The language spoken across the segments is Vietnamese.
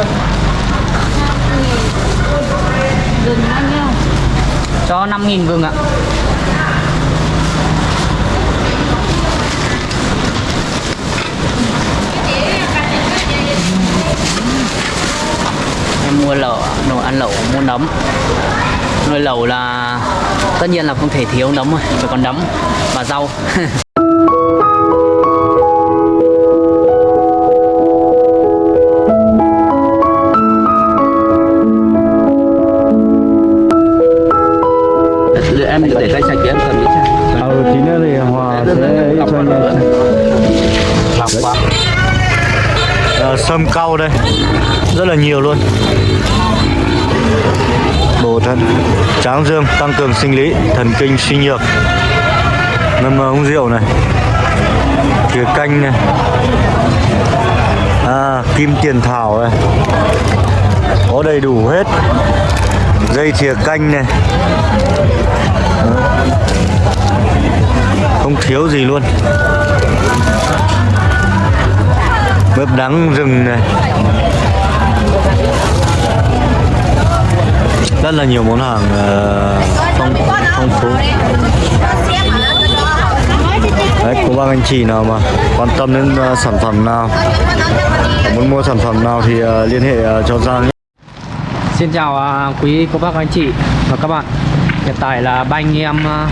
luôn Gừng bao nhiêu? Cho 5.000 gừng ạ Em mua lẩu, đồ ăn lẩu, mua nấm Nuôi lẩu là tất nhiên là không thể thiếu nấm rồi, phải còn nấm và rau rau đây. Rất là nhiều luôn. Bổ thận tráng dương tăng cường sinh lý thần kinh suy nhược. Ngâm uống rượu này. Thìa canh này. À, kim tiền thảo này. Có đầy đủ hết. Dây thìa canh này. Không thiếu gì luôn bếp đắng rừng này. Rất là nhiều món hàng ờ, phong phong phú. Đấy cô bác anh chị nào mà quan tâm đến uh, sản phẩm nào muốn mua sản phẩm nào thì uh, liên hệ uh, cho Giang nhé. Xin chào uh, quý cô bác anh chị và các bạn. Hiện tại là ba anh em uh,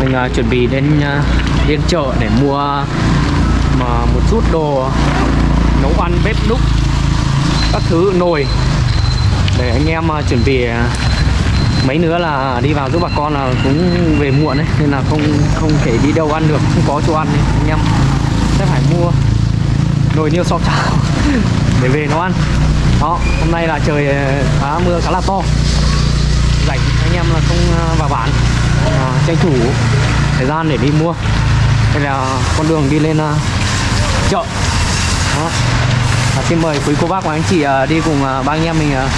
Mình uh, chuẩn bị đến uh, đến chợ để mua uh, một chút đồ nấu ăn bếp núc Các thứ nồi Để anh em à, chuẩn bị à, mấy nữa là đi vào giúp bà con là cũng về muộn đấy Nên là không không thể đi đâu ăn được, không có chỗ ăn nên anh em sẽ phải mua nồi niêu so chảo để về nấu ăn. Đó hôm nay là trời à, khá mưa khá là to. Rảnh anh em là không vào bản à, tranh thủ thời gian để đi mua. Đây là con đường đi lên chợ đó. À, xin mời quý cô bác và anh chị ờ, đi cùng ờ, ba anh em mình ờ,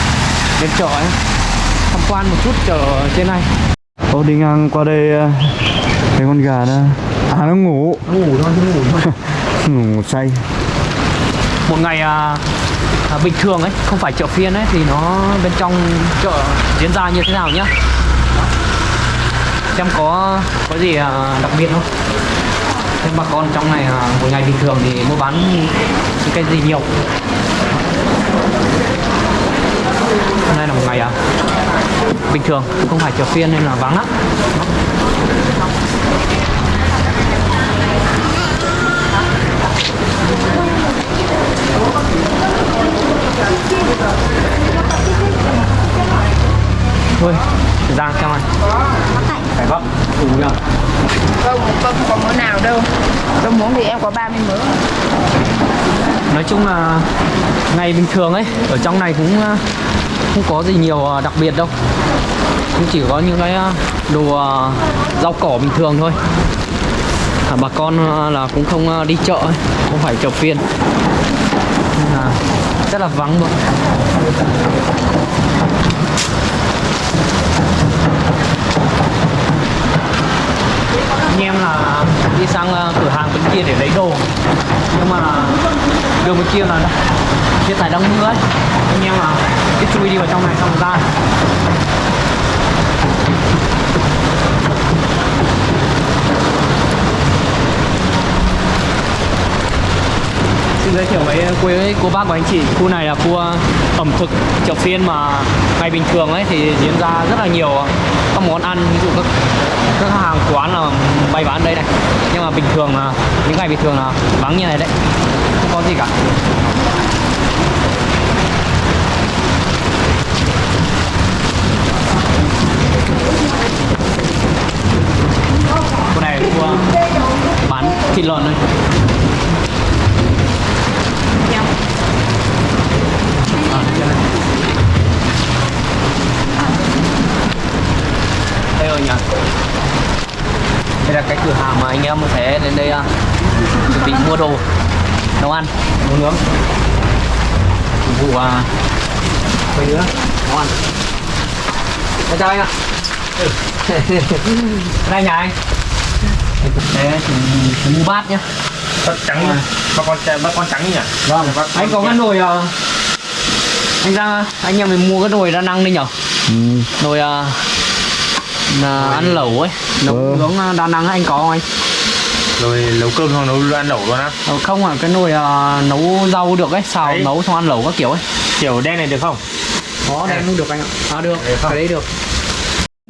lên chợ ấy. Tham quan một chút chợ trên này. Ô đi ngang qua đây thấy con gà đó. À nó ngủ. Nó ngủ thôi nó ngủ thôi ngủ say. Một ngày à, à, bình thường ấy không phải chợ phiên ấy thì nó bên trong chợ diễn ra như thế nào nhá? Đó. xem có có gì à, đặc biệt không thế bà con trong này à, một ngày bình thường thì mua bán những cái gì nhiều? Hôm nay là một ngày à, bình thường không phải chợ phiên nên là vắng lắm. Thôi giang xem anh phải bắp đủ chưa Không, không có món nào đâu. Đâu muốn thì em có 30 mớ. Nói chung là ngày bình thường ấy ở trong này cũng ờ, không có gì nhiều ờ, đặc biệt đâu. Cũng chỉ có những cái ờ, đồ rau cỏ bình thường thôi. À, bà con là cũng không đi chợ ấy, không phải chợ phiên. Nên là rất là vắng luôn anh em là đi sang ờ, cửa hàng bên kia để lấy đồ. Nhưng mà đường bên kia là hiện tại đang mưa ấy. Anh em là cứ chui đi vào trong này xong ra. Xin giới thiệu với quý cô bác và anh chị. Khu này là khu ờ, ẩm thực chợ phiên mà ngày bình thường ấy thì diễn ra rất là nhiều. Các món ăn, ví dụ các các hàng quán là bày bán đây này. Nhưng mà bình thường là, những ngày bình thường là vắng như này đấy. Không có gì cả. Khu này là khu ờ, bán thịt lợn đây À, đây này. đây rồi nhỉ đây là cái cửa hàng mà anh em sẽ đến đây uh, chuẩn bị mua đồ nấu ăn. Nấu nướng. Phục vụ uh, mấy đứa? nấu ăn. Em chào anh ạ. Ừ. đây nhà anh. Thì mua bát nhá. Trắng À. ba con ba con trắng nhỉ? Vâng, anh có cái nồi uh, anh ra anh em mình mua cái nồi đa năng đi nhở? Ừ. nồi à, là ăn lẩu ấy nấu Ừ. nướng à, đa năng anh có không anh Rồi nấu cơm hoặc nấu ăn lẩu luôn á Ờ, không à cái nồi à, nấu rau được ấy xào Đấy. nấu xong ăn lẩu các kiểu ấy Kiểu đen này được không? có đen cũng được anh ạ à được không? cái đấy được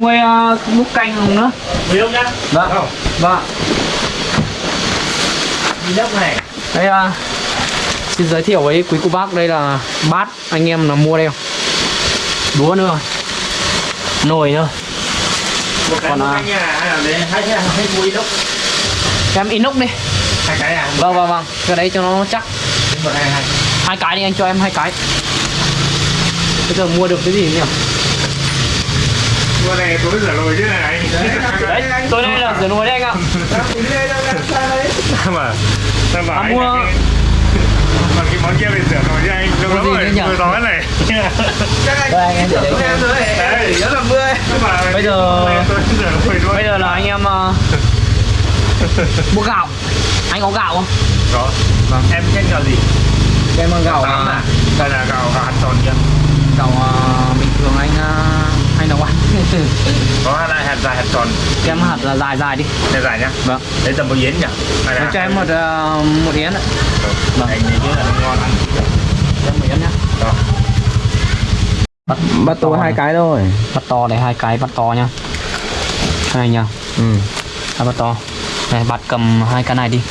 Quay uh, múc canh không nữa Mười không nhá? Vâng. Không vâng Đi lớp này đây à, xin giới thiệu với quý cô bác đây là bát anh em là mua đây không đũa nữa nồi nữa Còn, à, à, đấy, hai cái hai muối đâu em inox đi. Hai cái à? vâng vâng vâng. Cái đấy cho nó chắc. Hai. Cái đi anh cho em hai cái. Bây giờ mua được cái gì nhỉ? Mua này tối rửa nồi chứ này. Đấy tối nay là rửa nồi đấy anh ạ. Mà bảo À, anh mua- Mà cái món kia phải rửa nồi chứ anh Lâu lắm rồi, nữa nhỉ? mười tối này. Đây anh em để đấy. Đấy Sao bảo Bây giờ- này rửa bây giờ là anh em uh, mua gạo. Anh có gạo không? Có. Vâng. Em thích gạo gì? em mang gạo à? Hay là gạo gạo hạt tròn kia? gạo uh, bình thường anh uh, hay nấu ăn Có hai loại hạt dài hạt tròn. Em hạt là dài dài đi. Này dài nhá. Vâng. Đấy tầm một yến nhỉ? Hay là cho em một uh, một yến ạ. Vâng. Anh thấy là nó ngon ăn cho em một yến nhá. Đó. bắt bắt tôi hai cái thôi. Bắt to này hai cái bắt to nhá. Này nhá. Ừ. hai bắt to. Này bạn cầm hai cái này đi.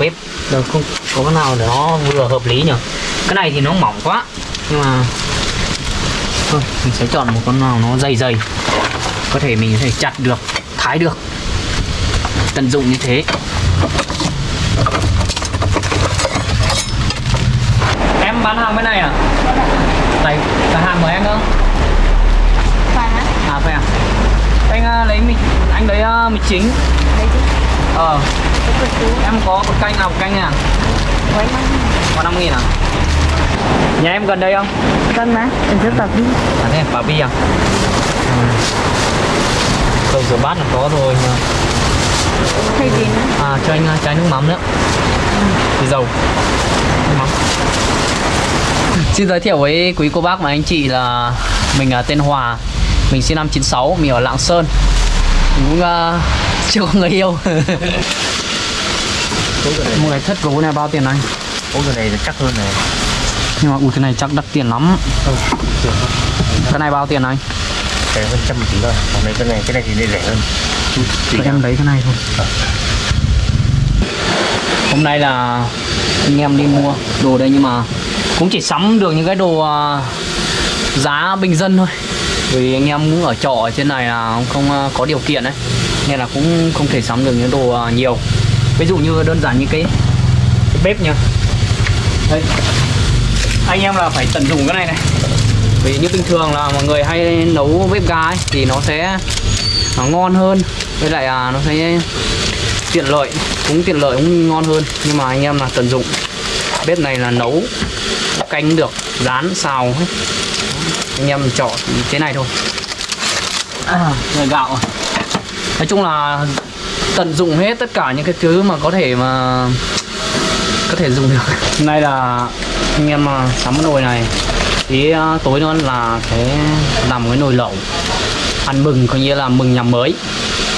Bếp được không có cái nào để nó vừa hợp lý nhỉ? Cái này thì nó mỏng quá nhưng mà thôi mình sẽ chọn một con nào nó dày dày. Có thể mình có thể chặt được thái được. Tận dụng như thế. Em bán hàng bên này à? Tại cả hàng của em nữa Phải hả? à phải à? Anh à, lấy mì anh lấy uh, mì chính. Ờ. Em có một canh nào một canh à? Có năm nghìn à nhà em gần đây không? Vâng mà. Đừng rất tập đi. à thế bà bi à? Ừ. Cầu rửa bát là có rồi mà Thay gì nữa? à cho anh chai nước mắm nữa. Thì dầu. Nước mắm. Xin giới thiệu với quý cô bác và anh chị là mình là tên Hòa. Mình sinh năm 96 mình ở Lạng Sơn. Mình cũng uh, chưa có người yêu. Một cái thất gấu này bao tiền anh? Ôi cái này chắc hơn này nhưng mà ui cái này chắc đắt tiền lắm. Cái này bao tiền anh? Rẻ hơn trăm tí thôi. Còn đây cái này cái này thì rẻ hơn. Tụi em lấy cái này thôi. Hôm nay là anh em đi mua đồ đây nhưng mà cũng chỉ sắm được những cái đồ à, giá bình dân thôi. Vì anh em cũng ở trọ ở trên này là không à, có điều kiện đấy nên là cũng không thể sắm được những đồ à, nhiều. Ví dụ như đơn giản như cái, cái bếp nha đây anh em là phải tận dụng cái này này. Vì như bình thường là mọi người hay nấu bếp ga ấy, thì nó sẽ nó ngon hơn. Với lại à, nó sẽ tiện lợi cũng tiện lợi cũng ngon hơn. Nhưng mà anh em là tận dụng. Bếp này là nấu canh được rán xào hết anh em chọn cái này thôi. À, rồi gạo. Nói chung là tận dụng hết tất cả những cái thứ mà có thể mà có thể dùng được. Này nay là anh em à, sắm cái nồi này. Tí à, tối nữa là sẽ làm cái nồi lẩu. Ăn mừng coi như là mừng nhà mới.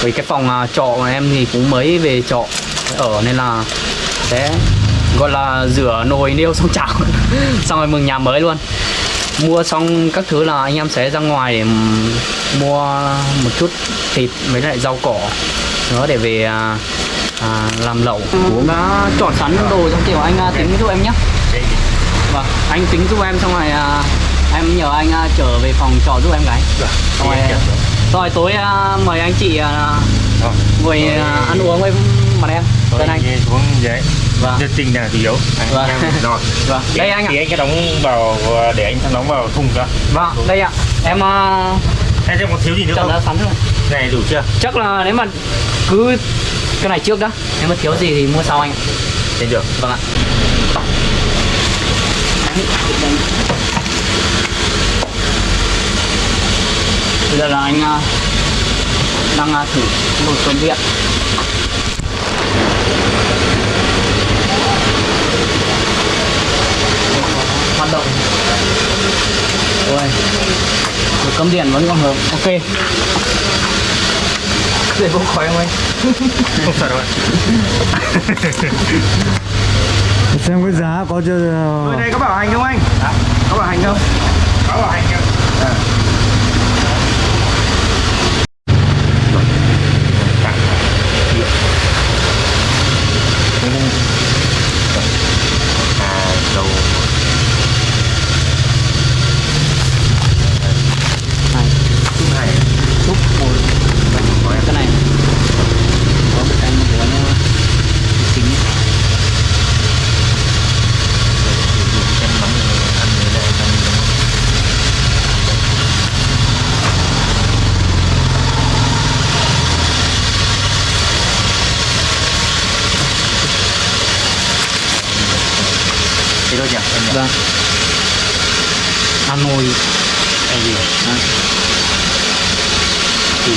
Vì cái phòng à, trọ của em thì cũng mới về trọ ở nên là sẽ gọi là rửa nồi niêu xong chảo. Xong rồi mừng nhà mới luôn. Mua xong các thứ là anh em sẽ ra ngoài để mua một chút thịt với lại rau cỏ. Nữa để về à, làm lẩu. Cũng đã chọn sẵn đồ trong kiểu anh tính giúp em nhé vâng anh tính giúp em xong rồi à, em nhờ anh à, trở về phòng trọ giúp em cái xong rồi, rồi tối à, mời anh chị à, Vâng. ngồi à, ăn uống với mặt em Tên anh. xuống đấy Vâng. Nhiệt tình là chủ yếu. Anh Vâng. rồi. Vâng đây anh ạ. Thì anh sẽ đóng vào Để anh đóng vào thùng ra vâng đây ạ. Em uh, Em xem có thiếu gì nữa chọn không? sẵn rồi Này đủ chưa? chắc là nếu mà cứ cái này trước đó nếu mà thiếu gì thì mua sau anh Thế được. Vâng ạ bây giờ là anh à, đang à, thử nồi cơm điện hoạt động. Được cấm điện vẫn còn hợp. Ok. Để bốc khói không anh? Không sợ đâu ạ xem cái giá có chưa? Người này có bảo hành không anh? Có bảo hành không? có bảo hành không? À dầu này chút này xúc một cái này có một cái của nó tính chân mắm ăn như này ăn thế thôi nhỉ em nhỉ vâng. Hà Nội em gì à. thì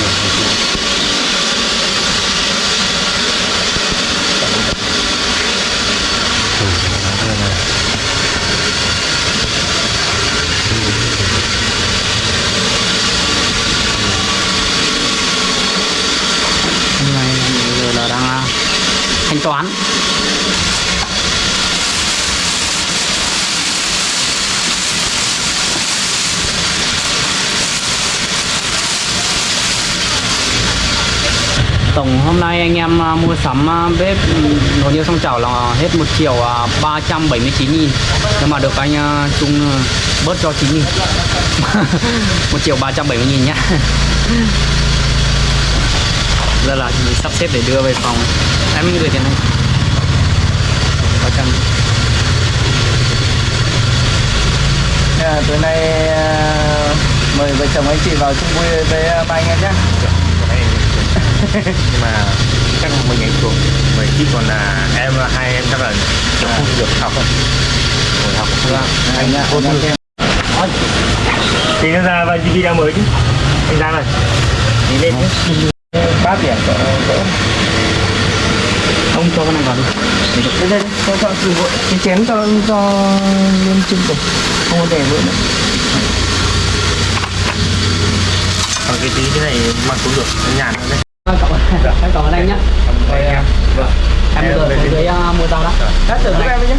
hôm nay giờ là đang à, thanh toán tổng hôm nay anh em à, mua sắm à, bếp ừ, nồi niêu xong chảo là hết một triệu à, 379 nghìn. Nhưng mà được anh à, Trung bớt cho 9 nghìn. Một triệu 370 nghìn nhá. Giờ là mình sắp xếp để đưa về phòng. Em gửi tiền này có trăm. À, tối nay à, mời vợ chồng anh chị vào chung vui với ba anh em nhé nhưng mà chắc là mình anh thuộc mình chỉ còn là em hai em chắc là kiểu không được học không ngồi học không Anh nhá, anh em xem. thì nó ra vào video mới chứ? Anh ra rồi đi lên chứ Ba tiền cỡ cỡ. ông cho cái này vào đi. Đây đây, cho cho sử dụng cái chén cho cho lên chung cùng. Không có để vỡ nữa. còn cái tí cái này mặc cũng được. Nhàn hơn đấy em cảm ơn anh nhé Rồi, em. vâng. Em giờ về xuống dưới uh, mua rau đó. Đã tưởng giúp em với nhé.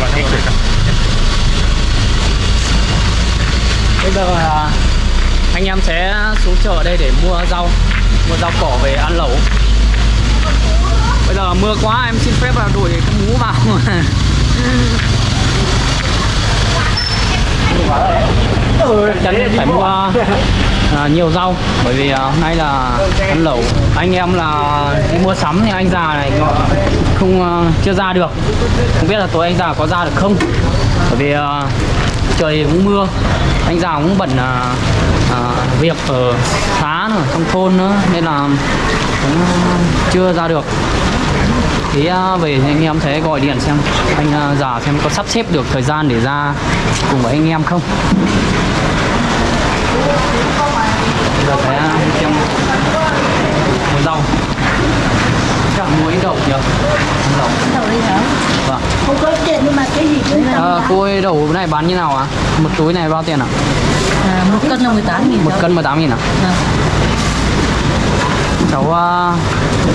Rồi, thích rồi. bây giờ à, anh em sẽ xuống chợ ở đây để mua rau mua rau cỏ về ăn lẩu. Bây giờ mưa quá em xin phép là đổi cái mũ vào chân chắn phải mua à, nhiều rau. Bởi vì à, hôm nay là ăn lẩu. Anh em là đi mua sắm thì anh già này không à, chưa ra được. Không biết là tối anh già có ra được không? Bởi vì à, trời cũng mưa. Anh già cũng bận à, à, việc ở xá nữa trong thôn nữa. Nên là cũng chưa ra được thì à, về thì anh em sẽ gọi điện xem. Anh à, già xem có sắp xếp được thời gian để ra cùng với anh em không? Giờ đi xem mua rau mua ít đậu nhỉ? Đậu. Đậu đi hả? vâng. Không có tiền nhưng mà cái gì cũng à, cô ơi đậu này bán như nào ạ? Một túi này bao tiền ạ? À, một cân là 18 nghìn một cân 18 nghìn ạ? À. cháu uh,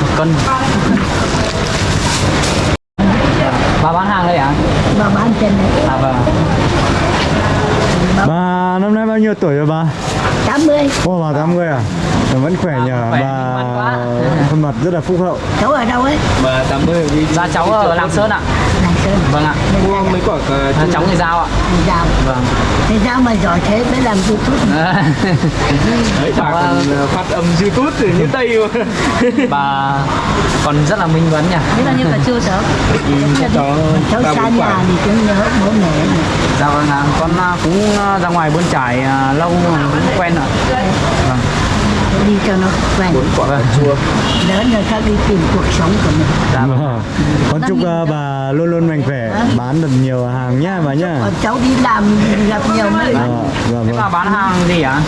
một cân bà bán hàng đây ạ Bà bán trên này. À vâng. Bà năm nay bao nhiêu tuổi rồi bà? 80 Ô bà 80 à? Bà vẫn khỏe nhờ. khỏe, Bà khuôn mặt rất là phúc hậu. Cháu ở đâu ấy? dạ cháu ở Lạng Sơn ạ. Lạng Sơn vâng ạ. Mua mấy quả cà à, cháu người giao ạ. Đi giao. Vâng. Thế sao mà giỏi thế mới làm youtube. Đấy, cháu, bà à, còn phát âm YouTube từ như Tây mà. bà còn rất là minh vấn nhỉ. Thế là như cả chưa cháu? Cháu Cháu xa nhà thì cháu nhớ bố mẹ dạ vâng ạ. Con à, cũng à, ra ngoài bươn trải à, lâu cũng quen ạ đi cho nó quen. Quả vâng chua. Lớn rồi khác đi tìm cuộc sống của mình. Dạ vâng. Vâng. Con chúc uh, bà luôn luôn mạnh khỏe Bán được nhiều hàng nhá bà nhá. cháu đi làm gặp nhiều may Ờ, mắn Vâng thế bà bán hàng gì ạ?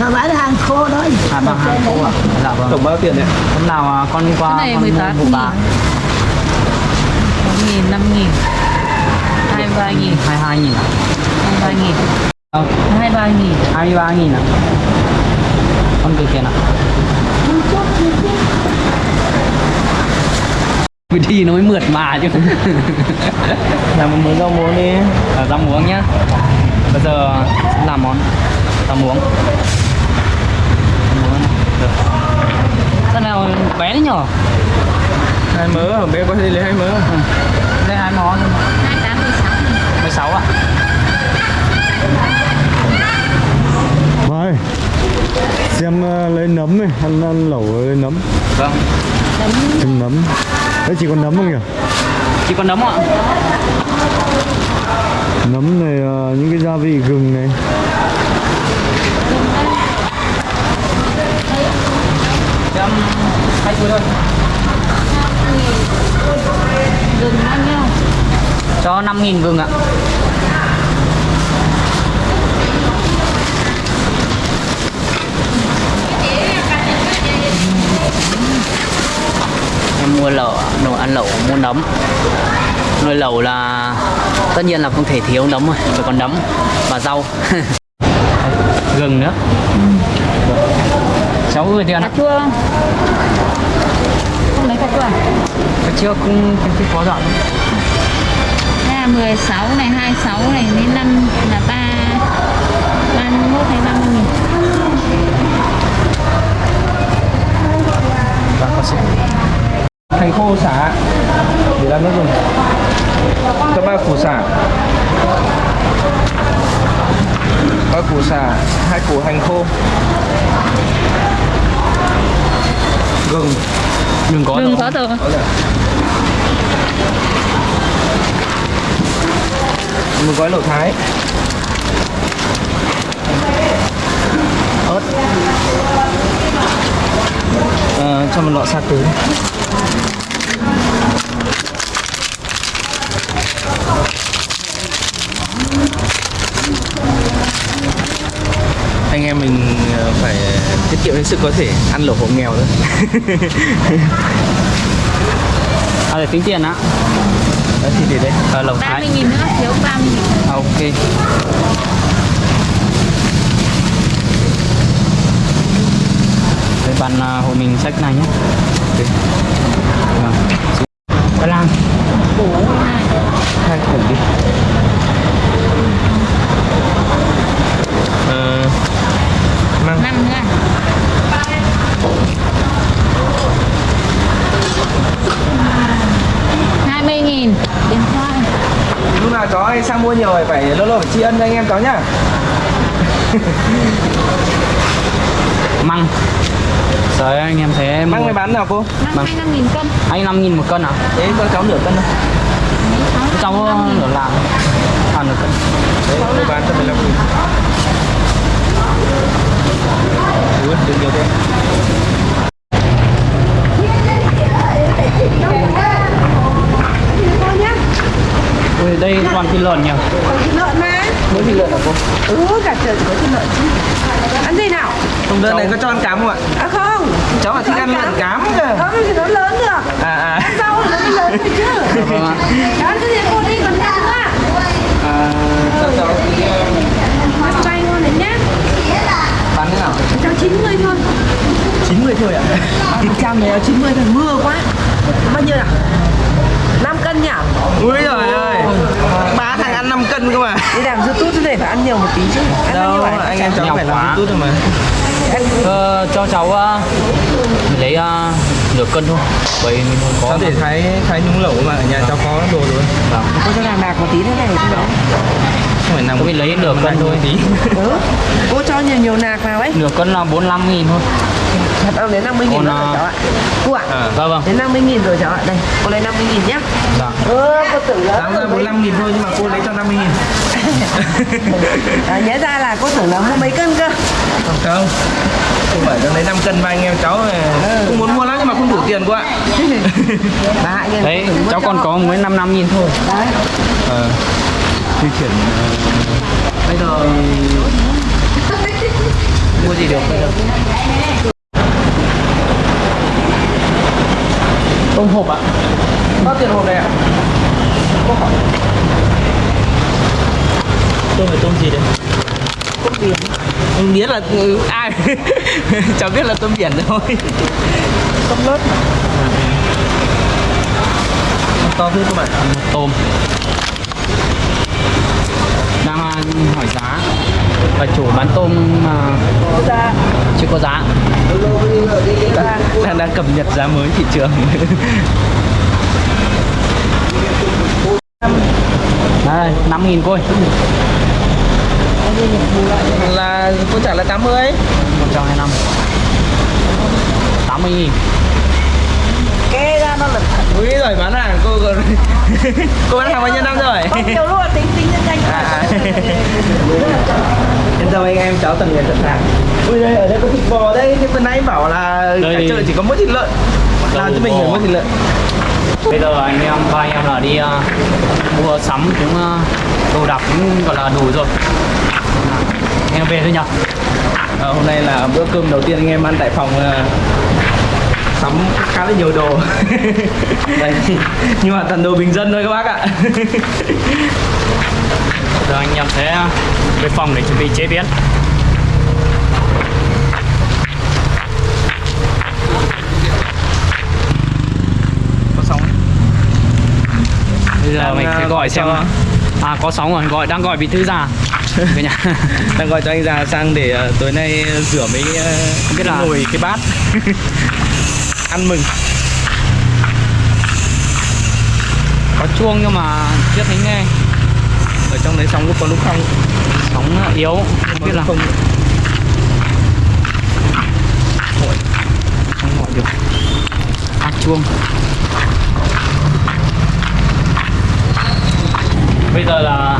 Nó bán hàng khô thôi. À bán hàng khô ạ. Dạ vâng. Tổng bao tiền đấy? hôm nào à, con qua Cái này con mua 18 của bà nghìn. nghìn, năm nghìn, hai ba nghìn, 22 nghìn ạ Ờ, hai ba nghìn. 23 nghìn. Ạ Con kia tiền ạ Cứ đi nó mới mượt mà chứ. Làm một mớ rau muống đi. Ờ, Rau muống nhá. Bây giờ làm món rau muống. Sao nào bé đấy nhở? Hai mớ ở bên có thể lấy hai mớ Đây hai món. Hai tám mươi sáu 16 ạ. Mai Xem ờ, lấy nấm này Ăn, ăn lẩu lấy nấm. Vâng. Chừng nấm. Đấy chỉ còn nấm không nhỉ? Chỉ còn nấm ạ. Nấm này ờ, những cái gia vị gừng này. Em hai thôi. Gừng bao nhiêu Cho 5 nghìn gừng ạ Em mua lẩu, đồ ăn lẩu, mua nấm. Nuôi lẩu là tất nhiên là không thể thiếu nấm rồi Phải còn nấm và rau. Gừng nữa. Cháu gửi tiền cà ạ. chua. Không lấy cà chua à? Cái trước cũng cái có dọn Đây là 16 này, 26 này đến 5 là 3 31 hay 30 nghìn. Vâng, có sự hành khô xả. Để làm nước dùng cho ba củ xả. Ba củ xả hai củ hành khô. Gừng. Đừng có rồi. có rồi một gói lẩu thái. Ớt Ờ, cho một lọ sa tứ anh em mình ờ, phải tiết kiệm hết sức có thể ăn lẩu hộ nghèo thôi. À, để tính tiền á Đấy, thì để đây. Ờ, lẩu thái. 30 nghìn nữa, thiếu 30 nghìn. À, ok bạn à, hộ mình sách này nhé. Ok. Vâng. Cái lan hai củ đi. Ờ, măng 5 nữa. hai mươi nghìn. Lúc nào chó hay sang mua nhiều phải phải lâu lâu phải tri ân cho anh em cháu nhá. Măng Ơi, anh em thấy em măng này bán nào cô? Hai năm nghìn cân. Anh 5 nghìn một cân à? thế cho cháu nửa cân thôi. Cháu nửa làm À nửa cân. Đấy tôi bán cho 15 nghìn. Ui, được nhiều thế Ui, đây toàn thịt lợn nhỉ? Thịt lợn mà. Mỗi thịt lợn hả cô? Ừ cả trời có thịt lợn chứ ăn gì nào? Trong đơn này có cho ăn cám không ạ? À không. Cháu là thích ăn lợn cám cơ. Không thì nó lớn được. À à. Ăn rau thì nó mới lớn thôi chứ. Vâng ạ. Đó cái gì cô đi còn ăn nữa à cho cháu tí, ờ, ăn chay ngon đấy nhá bán thế nào? Cháu 90 thôi. 90 thôi ạ? Trăm này 90 thôi mưa quá. Bao nhiêu nào? 5 cân nhỉ? Ui trời ơi ba thằng ăn 5 cân cơ mà đi làm youtube thế này phải ăn nhiều một tí chứ. Ăn đâu nhiêu à? anh em cháu phải làm youtube thôi mà. Ờ, Cho cháu uh, lấy uh, nửa cân thôi. Bởi mình không có cháu để thái thái nhúng lẩu mà ở nhà cháu có đồ rồi. Vâng. cô cho nàng nạc một tí thế này. Cũng đó không phải nằm mới lấy nửa cân thôi. tí. Ừ. cô cho nhiều nhiều nạc vào ấy. Nửa cân là 45 nghìn thôi. Thật ông đến 50 nghìn rồi à, cháu ạ. Cô ạ à Vâng vâng. đến 50 nghìn rồi cháu ạ. Đây cô lấy 50 nghìn nhá. Vâng ừ cô tưởng là đáng ra 45 nghìn thôi nhưng mà cô lấy cho 50 nghìn. À, nhớ ra là cô tưởng là mua mấy cân cơ. Không cô phải cho lấy 5 cân ba anh em cháu này. cũng muốn mua lắm nhưng mà không đủ tiền cô ạ. Đấy, cháu còn có mới 5 năm nghìn thôi. Đấy. Ờ di chuyển Bây giờ mua gì được bây giờ? Tôm hộp ạ. Bao tiền hộp này ạ? Tôm phải tôm gì đây? Tôm biển. Không biết là ừ, ai? Cháu biết là tôm biển thôi tôm lớt mà To thế các bạn. Tôm. à, hỏi giá. Và chủ bán tôm mà chưa có giá. Đang, đang cập nhật giá mới thị trường. Đây năm nghìn coi Là cô trả là 80 một trăm hai năm. Tám mươi nghìn. kê ra nó lật thật Ui rồi bán hàng cô còn Cô bán hàng bao nhiêu năm rồi? Nhiều lúc là tính tính nhân danh. À. Yên tâm anh em cháu tận người tận hàng. Ui đây ở đây có thịt bò đây Nhưng vừa nãy bảo là Đây cả thì- chợ chỉ có mỗi thịt lợn. Làm cho mình phải mỗi thịt lợn. Bây giờ anh em ba anh em là đi à, mua sắm cũng à, đồ đạc cũng gọi là đủ rồi. Anh em về thôi nhở. À, Hôm nay là bữa cơm đầu tiên anh em ăn tại phòng à, Sắm khá là nhiều đồ. Đây. Nhưng mà toàn đồ bình dân thôi các bác ạ. Giờ anh em sẽ về phòng để chuẩn bị chế biến. Có sóng bây giờ Đang, mình à, sẽ gọi gọi xem à có sóng rồi gọi đang gọi vị thư già. Cả nhà. Đang gọi cho anh già sang để à, tối nay rửa mấy uh, Không biết là- nồi cái bát Ăn mừng. Có chuông nhưng mà chưa thấy nghe. Ở trong đấy sóng lúc có lúc không. Sóng yếu. Không biết là không. Không gọi được. Phát chuông. Bây giờ là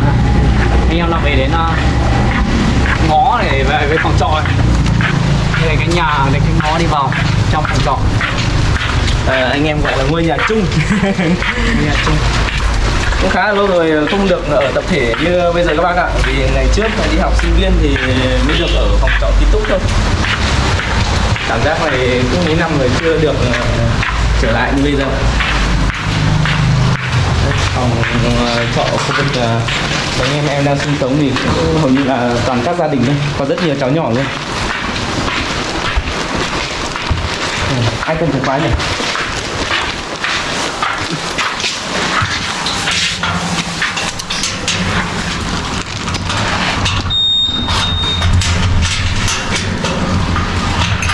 anh em là về đến uh, ngõ để về với phòng trọ đây cái nhà này cái ngõ đi vào trong phòng trọ Ờ, anh em gọi là ngôi nhà chung. Nhà chung. Cũng khá là lâu rồi không được ở tập thể như bây giờ các bác ạ vì ngày trước đi học sinh viên thì mới được ở phòng trọ ký túc thôi. Cảm giác này cũng mấy năm rồi chưa được ờ, trở lại như bây giờ. Phòng ờ, trọ khu vực anh em em đang sinh sống thì cũng hầu như là toàn các gia đình thôi có rất nhiều cháu nhỏ luôn ai cần chìa khóa nhỉ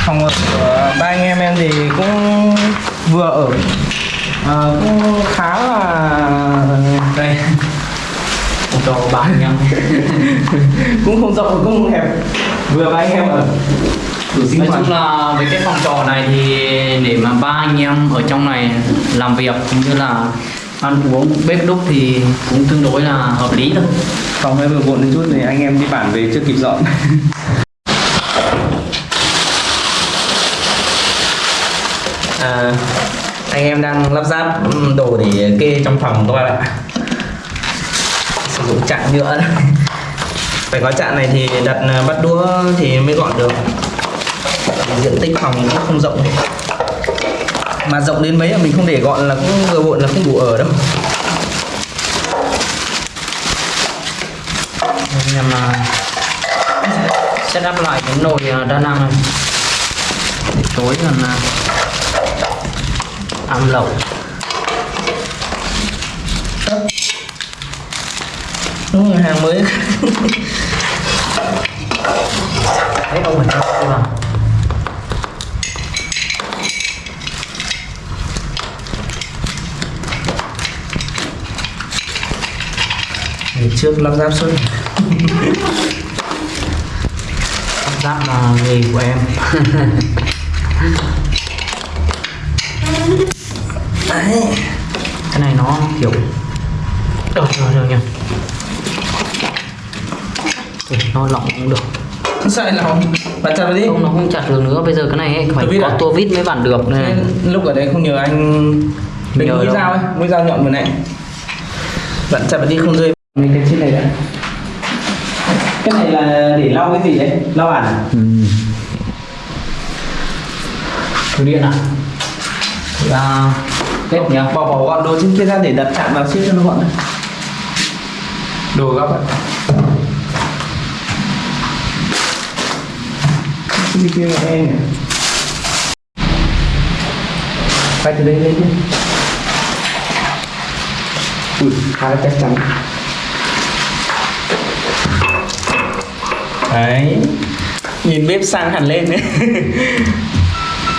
phòng ở của ba anh em em thì cũng vừa ở Ờ, cũng khá là đây. Phòng trọ của bạn em. Cũng không rộng cũng không hẹp. Vừa ba anh em ở. Nói chung là với cái phòng trọ này thì để mà ba anh em ở trong này làm việc cũng như là ăn uống bếp đúc thì cũng tương đối là hợp lý thôi. Phòng hơi vừa vội một chút thì anh em đi bản về chưa kịp dọn à, đang lắp ráp đồ để kê trong phòng các bạn ạ. Sử dụng chạn nhựa phải có chạn này thì đặt ờ, bắt đũa thì mới gọn được. Diện tích phòng cũng không rộng. Mà rộng đến mấy là mình không để gọn là cũng vừa bộn là không đủ ở đâu. Anh em à, set up lại cái nồi ờ, đa năng này. Tối còn âm lậu, đúng rồi hàng mới. Thấy ông mình không đây ngày trước lắp ráp suốt lắp ráp là nghề của em. cái này nó kiểu rồi rồi rồi nhỉ? Ủa, nó lỏng cũng được. Sai lòng bạn chặt đi. Không nó không chặt được nữa bây giờ cái này ấy, phải có à? tua vít mới vặn được này. Lúc ở đây không nhờ anh Nhờ mũi dao ấy mũi dao nhọn vừa này bạn chặt đi không rơi. Mấy cái trên này đã cái này là để lau cái gì đấy? Lau bản à? Thử điện à? À bếp nhá. bỏ bỏ gọn đồ trên kia ra để đặt chạm vào xếp cho nó gọn này. Đồ góc ạ đi kia của em quay từ đây lên đi ui khá là chắc chắn. Đấy. Nhìn bếp sang hẳn lên đấy.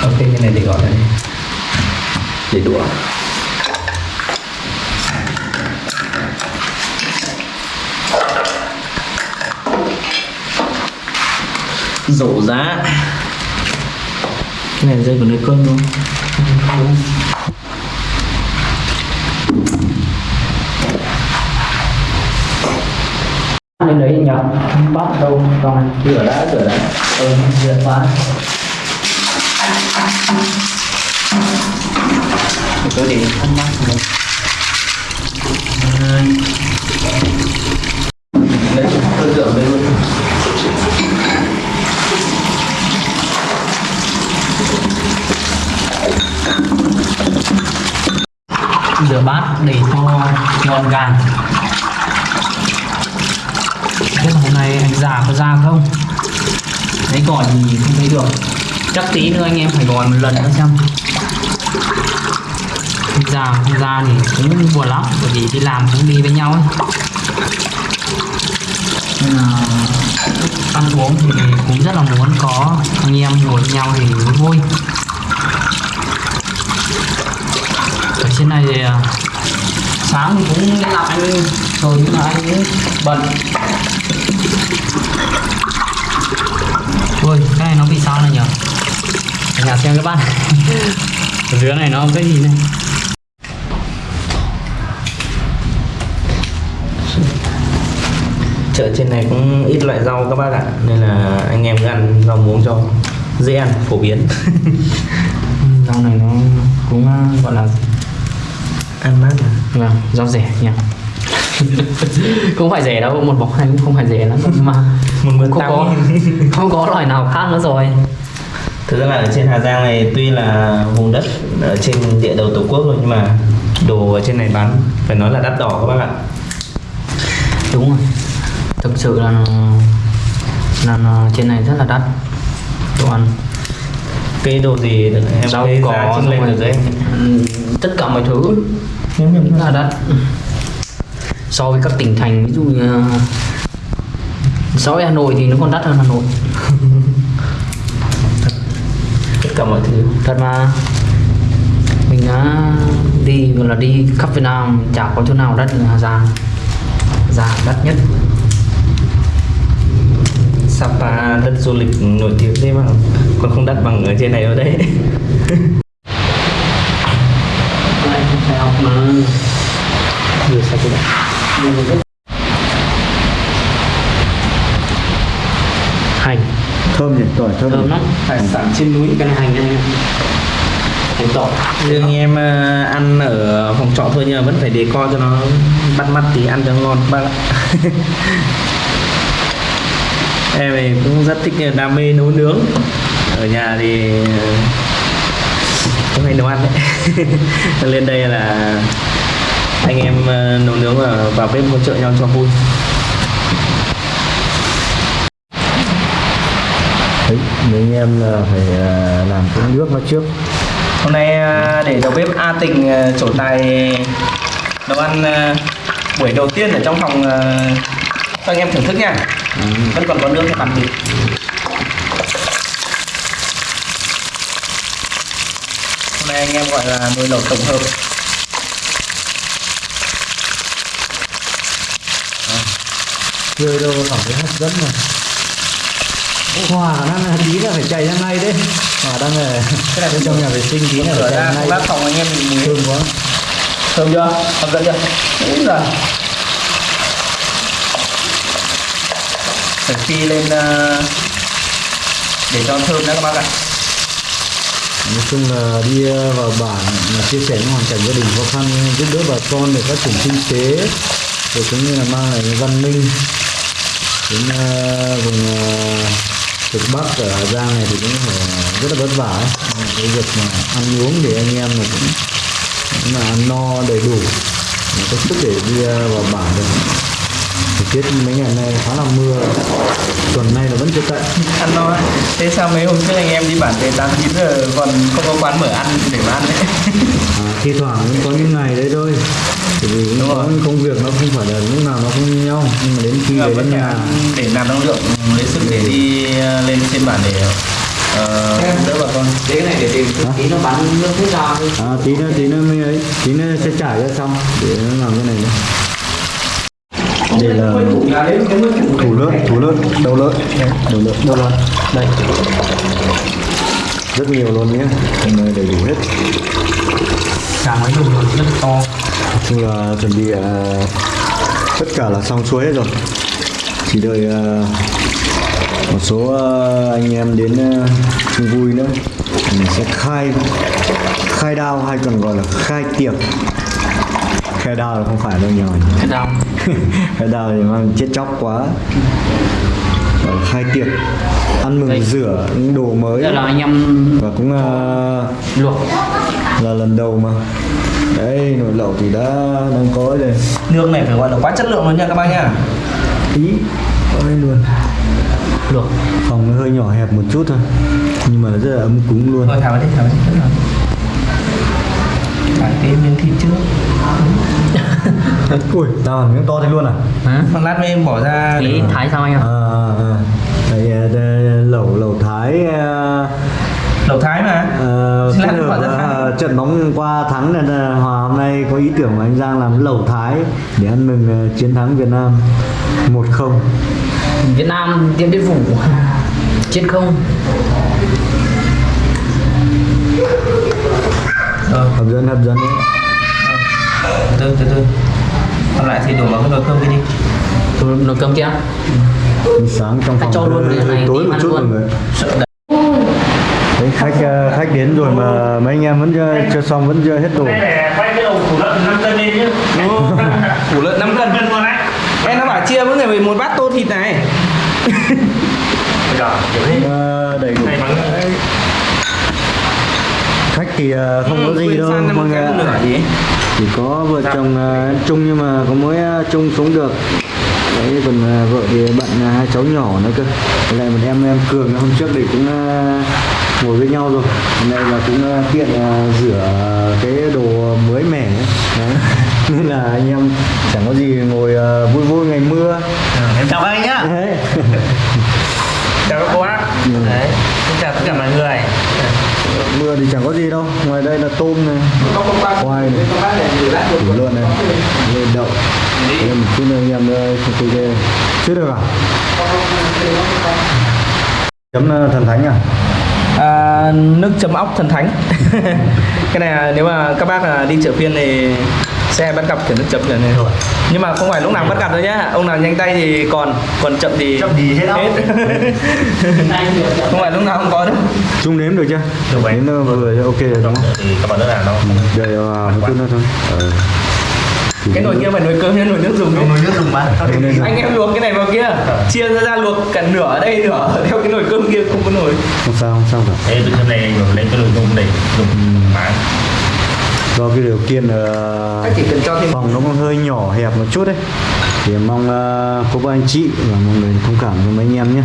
Ok cái này để gọi đây để đũa. Rổ giá. Cái này rơi vào nơi cơm luôn lên đấy nhở bắt đâu? Còn rửa đã rửa đã ừ, rửa quá số để ăn bát của mình đấy tôi rửa đây luôn. Rửa bát để cho ngon gàng Thế hôm nay anh già có ra không? thấy gỏi gì không thấy được. Chắc tí nữa anh em phải gỏi một lần nữa xem già không ra thì cũng buồn lắm, Bởi vì đi làm cũng đi với nhau ấy. Nên là ăn uống thì cũng rất là muốn có anh em ngồi với nhau thì mới vui. Ở trên này thì à, sáng thì cũng đi làm anh, rồi nhưng mà anh cũng bận. Ôi, cái này nó bị sao này nhở? Ở nhà xem các bạn ở dưới này nó cái gì này. Chợ trên này cũng ít loại rau các bác ạ. Nên là anh em cứ ăn rau muống cho dễ ăn phổ biến. Rau này nó cũng à, gọi là ăn mát mà. Vâng rau rẻ nha không phải rẻ đâu một bọc này cũng không phải rẻ lắm nhưng mà một mượn không có không có loại nào khác nữa rồi. Thực ra là ở trên Hà Giang này tuy là vùng đất ở trên địa đầu tổ quốc rồi nhưng mà đồ ở trên này bán phải nói là đắt đỏ các bác ạ. Đúng rồi thực sự là là, là trên này rất là đắt. Đồ ăn. Cái đồ gì được? Em rau xong lên được đấy. ừ, tất cả mọi thứ. Rất là đắt. So với các tỉnh thành ví dụ như uh, so với Hà Nội thì nó còn đắt hơn Hà Nội. Tất cả mọi thứ. Thật mà. Mình đã đi gọi là đi khắp Việt Nam chả có chỗ nào đắt như Hà Giang. Giang đắt nhất Sapa đất du lịch nổi tiếng thế mà còn không đắt bằng ở trên này ở đấy Lại không phải học mà Đưa sao cái Hành. Thơm nhỉ tỏi thơm, thơm lắm. Hải sản trên núi cái này hành đây hành tỏi. Riêng em ờ, ăn ở phòng trọ thôi nhưng mà vẫn phải đề co cho nó bắt mắt tí ăn cho ngon các bác ạ em thì cũng rất thích ờ, đam mê nấu nướng. Ở nhà thì ờ, cũng hay nấu ăn đấy. Lên đây là anh em ờ, nấu nướng và vào bếp hỗ trợ nhau cho vui. Đấy mấy anh em là phải làm cái nước nó trước. Hôm nay để đầu bếp A Tình trổ tài nấu ăn buổi đầu tiên ở trong phòng cho anh em thưởng thức nha vẫn còn có nước để làm thịt hôm nay anh em gọi là nồi lẩu tổng hợp. Chơi đâu cảm thấy hấp dẫn mà. Hòa đang tí là phải chạy ra ngay đấy. Hòa đang là cái này bên trong nhà vệ sinh tí là phải chạy ra ngay lát phòng anh em mình muối thơm quá. Thơm chưa? Hấp dẫn chưa? Đúng rồi phải phi lên ờ, để cho thơm đó các bác ạ nói chung là đi ờ, vào bản là chia sẻ những hoàn cảnh gia đình khó khăn giúp đỡ bà con để phát triển kinh tế rồi cũng như là mang lại văn minh đến ờ, vùng cực bắc ở Hà Giang này thì cũng phải rất là vất vả ấy. Cái việc mà ăn uống để anh em là cũng, cũng là ăn no đầy đủ để có sức để đi vào bản được tiết mấy ngày nay khá là mưa tuần nay là vẫn chưa tận ăn no thế sao mấy hôm trước anh em đi bản về 8 9 giờ còn không có quán mở ăn để mà ăn đấy? À, thi thoảng cũng có những ngày đấy thôi. Bởi vì cũng Đúng có công việc nó không phải là lúc nào nó cũng như nhau. Nhưng mà đến khi về đến nhà để làm năng lượng lấy sức để đi ờ, lên trên bản để ờ, đỡ bà con. cái này để tìm tí nó bắn nước hết ra à, tí nữa tí nữa mới ấy. Tí nữa sẽ trải ra xong để nó làm cái này nữa đây là thủ lợn thủ lợn đầu lợn. Đầu lợn đầu lợn. Đây. Rất nhiều luôn nhé. Hôm nay đầy đủ hết. Càng mấy dùng rất to. Chung là chuẩn bị à, tất cả là xong xuôi hết rồi. Chỉ đợi à, một số à, anh em đến à, chung vui nữa. Mình sẽ khai khai đao hay còn gọi là khai tiệc khai đao là không phải đâu nhờ cái đau khai đao thì mang chết chóc quá. Là khai tiệc ăn mừng Đây. rửa những đồ mới. Đây là anh em và cũng à, luộc. là lần đầu mà. Đấy nồi lẩu thì đã đang có rồi. Nương này phải gọi là quá chất lượng luôn nha các bác nha. Tí ôi luôn. Luộc. Phòng nó hơi nhỏ hẹp một chút thôi. Nhưng mà nó rất là ấm cúng luôn. Thôi thả vào đi thả vào đi cái miếng thịt trước. Ui tao miếng to thế luôn à? Hả? Một lát mới bỏ ra. Để thái sao anh ạ. À, à, à. Đây, à, đây, lẩu lẩu thái à, lẩu thái mà. À, ra với, thái. à, trận bóng qua thắng nên là Hòa hôm nay có ý tưởng của anh Giang làm lẩu thái để ăn mừng à, chiến thắng Việt Nam 1-0 Việt Nam Điện Biên Phủ. Trên không rồi hấp dẫn hấp dẫn đấy. Từ từ từ. Còn lại thì đổ vào cái nồi cơm kia đi. Tôi nồi cơm kia? Sáng trong phòng cho luôn cái này tối một chút mọi luôn. người sợ đấy khách à, khách đến rồi mà mấy anh em vẫn chưa, chưa xong vẫn chưa hết đồ. Để quay cái đầu thủ lợn 5 cân lên chứ củ lợn 5 cân cân. luôn đấy. Em nó bảo chia với người một bát tô thịt này. Bây giờ kiểu thế. Đầy đủ khách thì không có gì đâu mọi người ạ. chỉ có vợ chồng à, chung nhưng mà có mỗi à, chung sống được. Đấy còn à, vợ thì bận hai cháu nhỏ nữa cơ. Lại một em em cường hôm trước thì cũng ngồi với nhau rồi. Hôm nay là cũng tiện rửa cái đồ mới mẻ. Ấy. đấy. nên là anh em chẳng có gì ngồi vui vui ngày mưa. Em chào các anh nhá. Đấy. Chào các cô bác. Đấy xin chào tất cả mọi người. mưa thì chẳng có gì đâu. Ngoài đây là tôm này khoai này củ lợn này lên đậu. Đây một chút anh em nữa không tôi ghê chưa được à? Chấm ờ, thần thánh à? À, nước chấm ốc thần thánh. Cái này à, nếu mà các bác à, đi chợ phiên thì sẽ bắt gặp kiểu nước chấm kiểu này rồi nhưng mà không phải lúc nào bắt gặp đâu nhá. Ông nào nhanh tay thì còn còn chậm thì Chậm thì hết đâu. không phải lúc nào không có đâu. Chung nếm được chưa? Được vậy. nếm nó vừa ok rồi đúng không? Thì các bạn nữa là nó đây là một chút nữa thôi. Ờ. Cái nồi kia phải nồi cơm hay nồi nước dùng? Đấy nồi nước dùng mà. Anh em luộc cái này vào kia. Chia ra ra luộc cả nửa ở đây nửa theo cái nồi cơm kia không có nồi. Không sao không sao cả. Thế từ hôm nay lên cái nồi dùng để dùng bán do cái điều kiện ờ, Anh chỉ cần cho thêm phòng nó cũng hơi nhỏ hẹp một chút đấy. Thì mong ờ, cô bác anh chị và mọi người thông cảm cho mấy anh em nhé.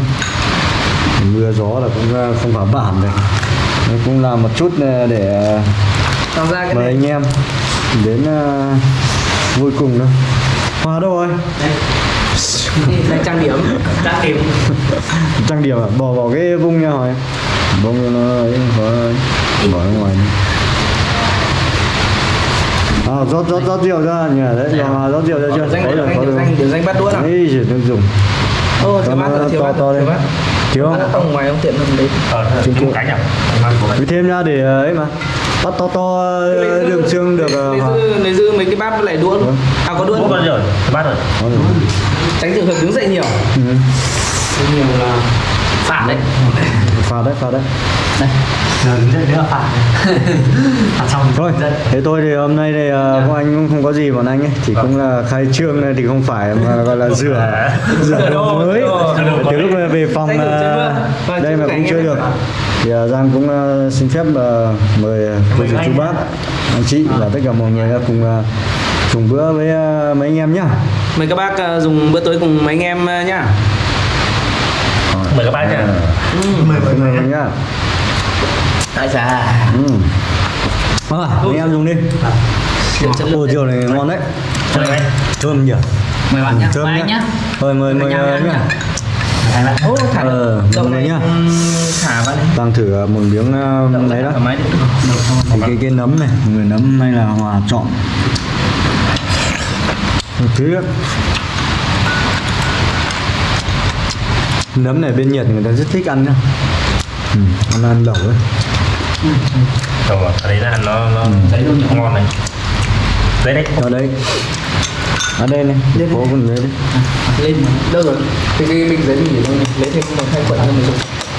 Mưa gió là cũng ờ, không phải bản này Nó cũng làm một chút ờ, để ờ, làm ra cái mời này. anh em đến ờ, vui cùng thôi. Hòa đâu rồi? Đây. Trang điểm. Trang điểm. Trang điểm à? bỏ vào cái vung nha hỏi. Vung cho nó ấy bỏ, bỏ ra ngoài đi. À, rót rót rót rượu ra nhỉ. Đấy rồi rót rượu ra chưa danh rồi danh danh danh bắt đũa nào? Ấy chỉ nước dùng. Ô thiếu bát thiếu bát to thiếu đây bát. Thiếu Bát không? không ngoài ông tiện hơn đấy ờ chung chung. cánh à. Cứ thêm ra để ờ, ấy mà. Bắt to to ờ, đường xương được ờ, lấy giữ mấy cái bát với lại đũa à có đũa rồi bát rồi. Tránh trường hợp đứng dậy nhiều. Ừ. nhiều là phản đấy. Pha đấy pha đấy giờ đứng dậy nữa là phản phản xong thôi thế thôi thì hôm nay thì bọn anh cũng không có gì bọn anh ấy. Chỉ cũng là khai trương này thì không phải mà gọi là rửa rửa đồ mới. Từ lúc về phòng ờ. Vâng, đây mà cũng em. được. Thì ờ, Giang cũng xin phép ờ, mời cô chú bác anh chị và tất cả mọi người cùng dùng bữa với mấy anh em nhá. Mời các bác dùng bữa tối cùng mấy anh em nhá. Mời các bác nha mời mời mời nhá Ai già ừ. à, anh em dùng đi. Ô rượu này ngon đấy. Anh thơm nhỉ? Mời bạn nhá mời anh nhá. Thôi mời mời Mời ờ, nhá. Ô thả Ờ, mời này nhá. Thả vào đây. Đang thử ờ, một miếng ờ, đấy đó. thì cái cái nấm này người nấm này là hòa chọn một thứ nấm này bên Nhật người ta rất thích ăn nhá. Ừ, ăn ăn lẩu ấy rồi, ở đấy là nó nó ngon này. Đấy đấy. Ở đây. Ở đây này. Phố còn đấy đấy Lên Đâu rồi? Thì cái bình giấy mình để đâu Lấy thêm một hai quận cho mình dùng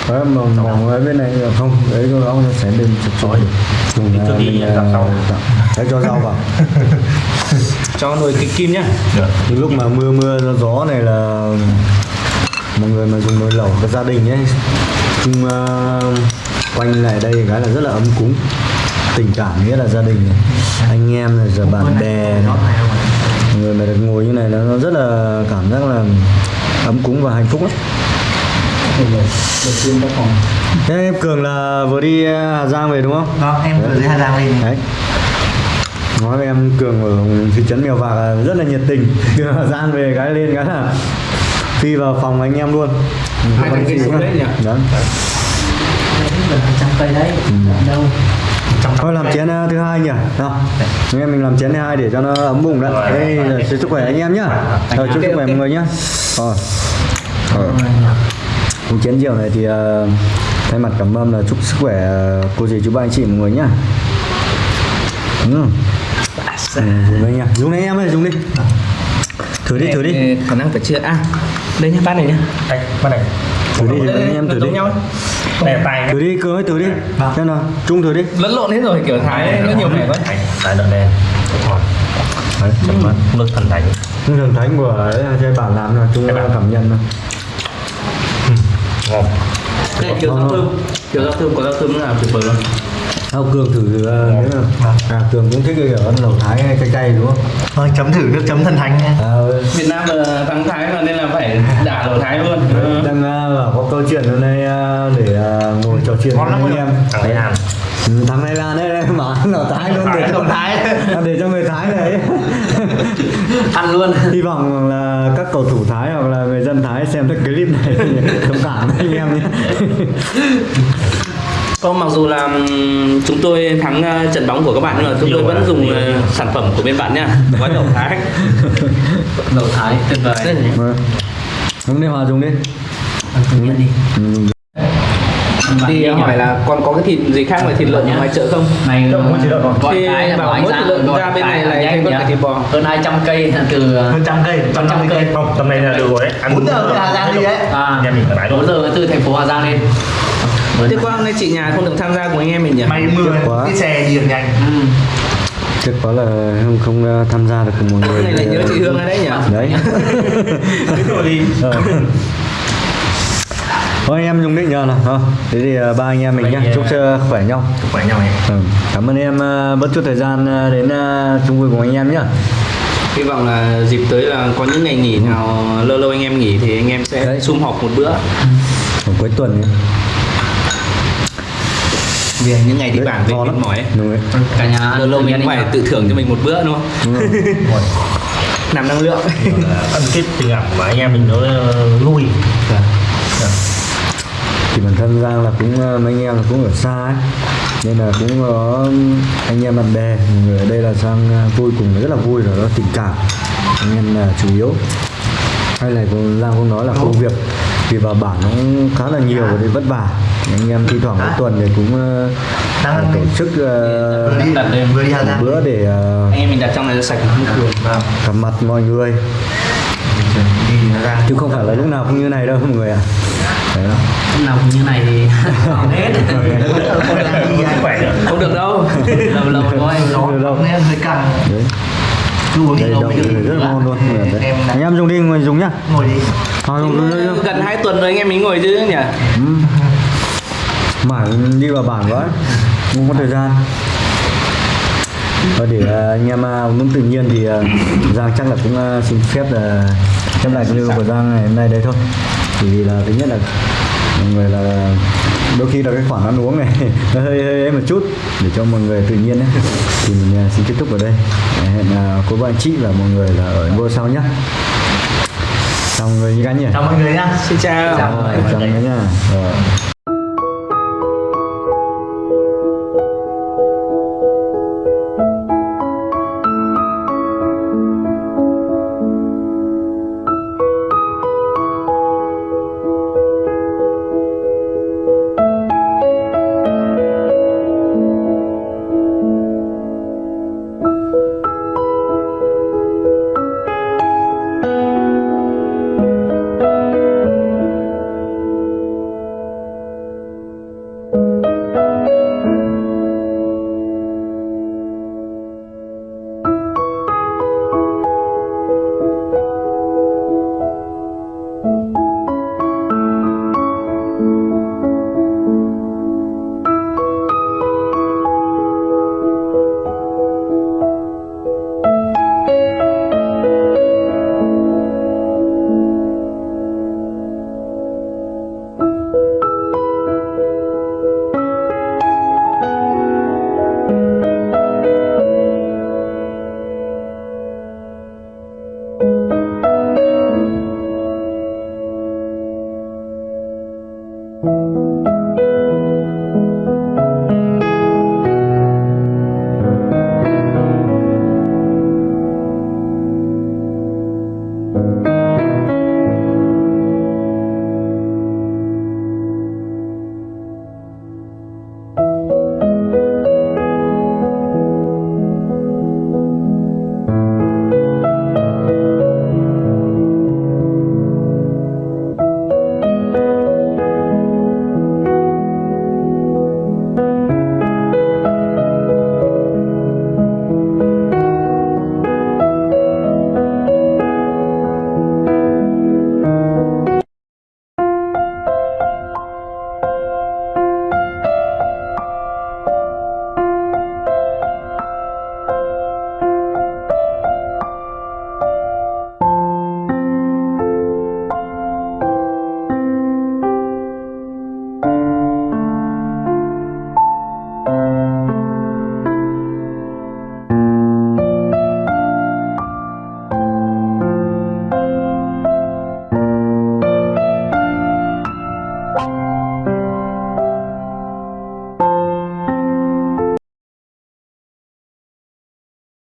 Đấy, mỏng mỏng ở bên này là không. Đấy cho nó sẽ lên chụp chói dùng ờ, đi mình, ờ, rau. dặm. đấy cho rau vào. Cho nồi kịch kim nhá. Được. Lúc mà mưa mưa gió gió này là mọi người mà dùng nồi lẩu với gia đình ấy. Chung ờ, quanh lại đây cái là rất là ấm cúng tình cảm nghĩa là gia đình này. anh em này giờ bạn bè này. người mà được ngồi như này nó nó rất là cảm giác là ấm cúng và hạnh phúc lắm Thế em Cường là vừa đi ờ, Hà Giang về đúng không? Đó, em vừa dưới Hà Giang lên Đấy. Nói với em Cường ở thị trấn Mèo Vạc là rất là nhiệt tình Từ Hà Giang về cái lên cái là Phi vào phòng anh em luôn Hai thằng kia xuống đấy nhỉ? Trăm cây đấy đâu Thôi làm chén ờ, thứ hai nhỉ? Nào. Anh em mình làm chén thứ hai để cho nó ấm bụng. Rồi, Đây rồi, chúc sức khỏe anh em nhá. Rồi chúc sức khỏe mọi người nhá. Rồi. Rồi. Uống chén rượu này thì ờ, thay mặt cảm ơn là chúc sức khỏe ờ, cô dì chú ba anh chị mọi người nhá. Ừ. Ừ, dùng đây nha. Dùng đây em ơi, dùng đi. Thử đi, thử đi. Còn đang phải chưa À Đây nhá bát này nhá đây bắt này Thử đi, thử đi, anh em thử đi. Giống nhau là tay Thử đi, Cường ơi, thử đi. Xem nào, Trung thử đi. Lẫn lộn hết rồi kiểu Thái nó nhiều vẻ quá. Đấy, đợt đen. Rồi Đấy, chấm mất. Nước thần thánh. Nhưng thần thánh của chơi bản làm là Trung Cái cảm nhận nào. ngon. Đây kiểu rau thơm Kiểu rau thơm có rau thơm là tuyệt vời luôn Không, Cường thử uh, nếu à, Cường cũng thích cái kiểu ăn lẩu Thái hay cay cay đúng không? Vâng, chấm thử nước chấm thần thánh nha À, Việt Nam là thắng Thái mà nên là phải đả lẩu Thái luôn. Ừ. đang uh, bảo có câu chuyện hôm nay uh, để uh, ngồi trò chuyện ngon với anh em. Đấy ăn Ừ, thằng này là đây đây mà ăn lẩu Thái luôn. Để cho Thái. Để cho người Thái này ăn luôn. Hy vọng là các cầu thủ Thái hoặc là người dân Thái xem cái clip này thông cảm với anh em nhé Còn mặc dù là chúng tôi thắng ờ, trận bóng của các bạn nhưng mà chúng tôi vẫn dùng ờ, sản phẩm của bên bạn nha. Gói lẩu Thái. Lẩu thái tuyệt vời. Vâng. Dùng đi Hòa dùng đi. Công nhận đi. Thì hỏi là còn có cái thịt gì khác ngoài thịt lợn ngoài chợ không? Này Đâu, có thịt lợn rồi. Thì là bảo mỗi thịt lợn ra bên này là nhanh thêm con nhá. cả thịt bò. hơn 200 cây từ Hơn trăm cây, trăm trăm cây. không tầm này là được rồi. Đấy ăn Bốn giờ về Hà Giang đi đấy à nhà mình mái 4 luôn giờ từ thành phố Hà Giang lên Thế qua hôm nay chị nhà không được tham gia cùng anh em mình nhỉ? May mưa, quá. cái xe đi được nhanh ừ. Tiếc quá là không không uh, tham gia được cùng mọi người Cái này là nhớ chị Hương ở đấy nhỉ? Đấy Thế rồi đi Ờ. Thôi anh em dùng định nhờ nào ha. Thế thì uh, ba anh em mình nhá Vậy, Chúc uh, sức khỏe nhau chúc khỏe nhau nhé ừ. Cảm ơn em uh, bất chút thời gian uh, đến uh, chung vui cùng anh em nhá Hy vọng là dịp tới là có những ngày nghỉ nào lâu lâu anh em nghỉ thì anh em sẽ sum họp một bữa Ở cuối tuần ấy. Vì những ngày đi bản về mệt mỏi ấy. Đúng rồi. Cả nhà Lâu lâu mình anh phải tự thưởng cho mình một bữa đúng không? Đúng rồi. Làm năng lượng. Ăn cái tình cảm của anh em mình nó vui thì bản thân Giang là cũng uh, mấy anh em là cũng ở xa ấy. Nên là cũng có anh em bạn bè người ở đây là Giang uh, vui cùng rất là vui rồi đó tình cảm. Anh em là chủ yếu. Hay là cũng- Giang cũng nói là công việc vì vào bản nó cũng khá là nhiều và đi vất vả anh em thi thoảng mỗi tuần thì cũng uh, Đang- tổ chức uh, bữa để uh, Anh em mình đặt trong này sạch Vâng, gặp mặt mọi người. Chứ không phải là lúc nào cũng như này đâu mọi người ạ. Đấy. Đó. Lúc nào cũng như này thì hết. Không được. Đâu. Lâu lâu thôi Nó đâu. nên hơi căng. Đây mới được rất là ngon luôn. Em anh em dùng đi người dùng nhá. Ngồi đi. Thôi. Gần 2 tuần rồi anh em mình ngồi chứ nhỉ? Mãi đi vào bản quá. Không có thời gian. Và để à, anh em à, uống tự nhiên thì à, Giang chắc là cũng xin phép là khép lại video của Giang ngày hôm nay đây thôi. Chỉ vì là thứ nhất là mọi người là đôi khi là cái khoản ăn uống này nó hơi hơi ấy một chút để cho mọi người tự nhiên ấy. thì mình xin kết thúc ở đây. Hẹn cô bạn chị và mọi người là ở video sau nhé chào mọi người nhỉ chào mọi người nhá. Xin chào. Chào mọi người nhá.